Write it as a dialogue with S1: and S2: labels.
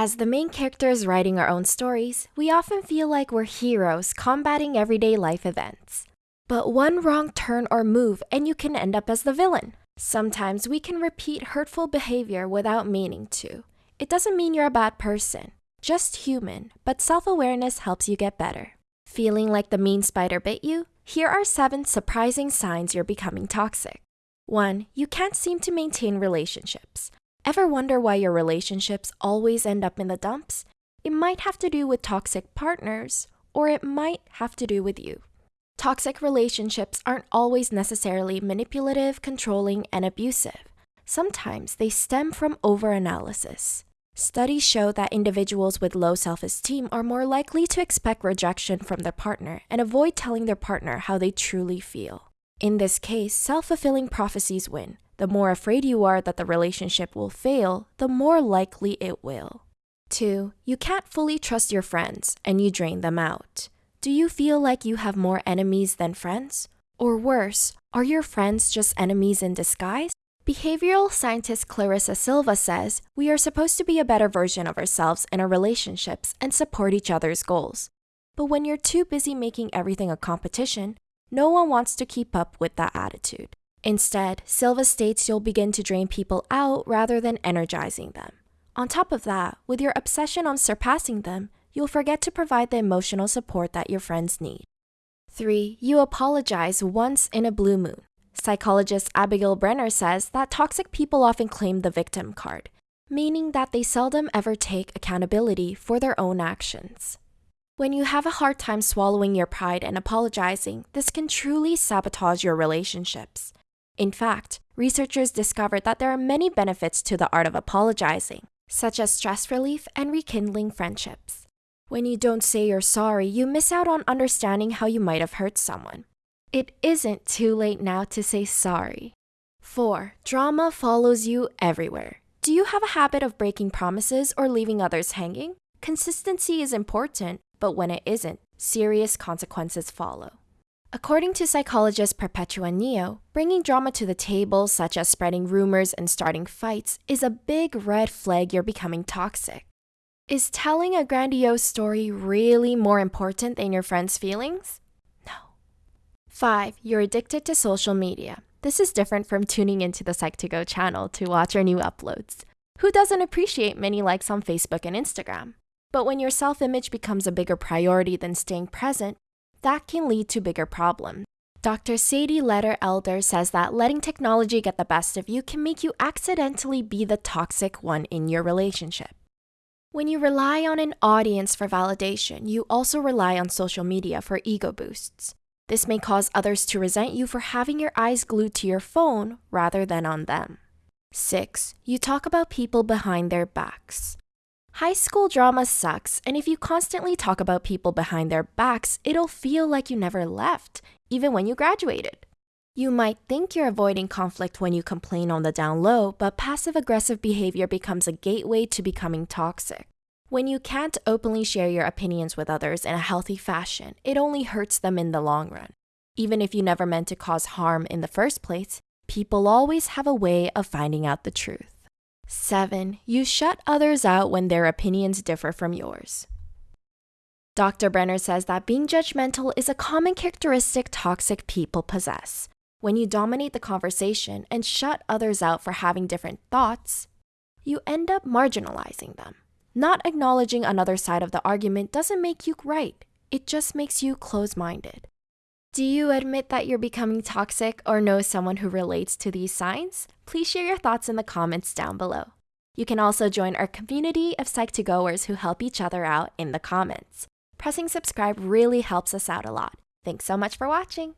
S1: As the main characters writing our own stories, we often feel like we're heroes combating everyday life events. But one wrong turn or move and you can end up as the villain. Sometimes we can repeat hurtful behavior without meaning to. It doesn't mean you're a bad person, just human, but self awareness helps you get better. Feeling like the mean spider bit you? Here are seven surprising signs you're becoming toxic. 1. You can't seem to maintain relationships. Ever wonder why your relationships always end up in the dumps? It might have to do with toxic partners, or it might have to do with you. Toxic relationships aren't always necessarily manipulative, controlling, and abusive. Sometimes they stem from overanalysis. Studies show that individuals with low self esteem are more likely to expect rejection from their partner and avoid telling their partner how they truly feel. In this case, self fulfilling prophecies win. The more afraid you are that the relationship will fail, the more likely it will. 2. You can't fully trust your friends and you drain them out. Do you feel like you have more enemies than friends? Or worse, are your friends just enemies in disguise? Behavioral scientist Clarissa Silva says we are supposed to be a better version of ourselves in our relationships and support each other's goals. But when you're too busy making everything a competition, no one wants to keep up with that attitude. Instead, Silva states you'll begin to drain people out rather than energizing them. On top of that, with your obsession on surpassing them, you'll forget to provide the emotional support that your friends need. 3. You apologize once in a blue moon. Psychologist Abigail Brenner says that toxic people often claim the victim card, meaning that they seldom ever take accountability for their own actions. When you have a hard time swallowing your pride and apologizing, this can truly sabotage your relationships. In fact, researchers discovered that there are many benefits to the art of apologizing, such as stress relief and rekindling friendships. When you don't say you're sorry, you miss out on understanding how you might have hurt someone. It isn't too late now to say sorry. 4. Drama follows you everywhere. Do you have a habit of breaking promises or leaving others hanging? Consistency is important, but when it isn't, serious consequences follow. According to psychologist Perpetua Neo, bringing drama to the table, such as spreading rumors and starting fights, is a big red flag you're becoming toxic. Is telling a grandiose story really more important than your friend's feelings? No. 5. You're addicted to social media. This is different from tuning into the Psych2Go channel to watch our new uploads. Who doesn't appreciate many likes on Facebook and Instagram? But when your self image becomes a bigger priority than staying present, that can lead to bigger problems. Dr. Sadie Leder-Elder says that letting technology get the best of you can make you accidentally be the toxic one in your relationship. When you rely on an audience for validation, you also rely on social media for ego boosts. This may cause others to resent you for having your eyes glued to your phone rather than on them. 6. You talk about people behind their backs. High school drama sucks, and if you constantly talk about people behind their backs, it'll feel like you never left, even when you graduated. You might think you're avoiding conflict when you complain on the down low, but passive aggressive behavior becomes a gateway to becoming toxic. When you can't openly share your opinions with others in a healthy fashion, it only hurts them in the long run. Even if you never meant to cause harm in the first place, people always have a way of finding out the truth. 7. You shut others out when their opinions differ from yours. Dr. Brenner says that being judgmental is a common characteristic toxic people possess. When you dominate the conversation and shut others out for having different thoughts, you end up marginalizing them. Not acknowledging another side of the argument doesn't make you right, it just makes you close minded. Do you admit that you're becoming toxic or know someone who relates to these signs? Please share your thoughts in the comments down below. You can also join our community of Psych2Goers who help each other out in the comments. Pressing subscribe really helps us out a lot. Thanks so much for watching.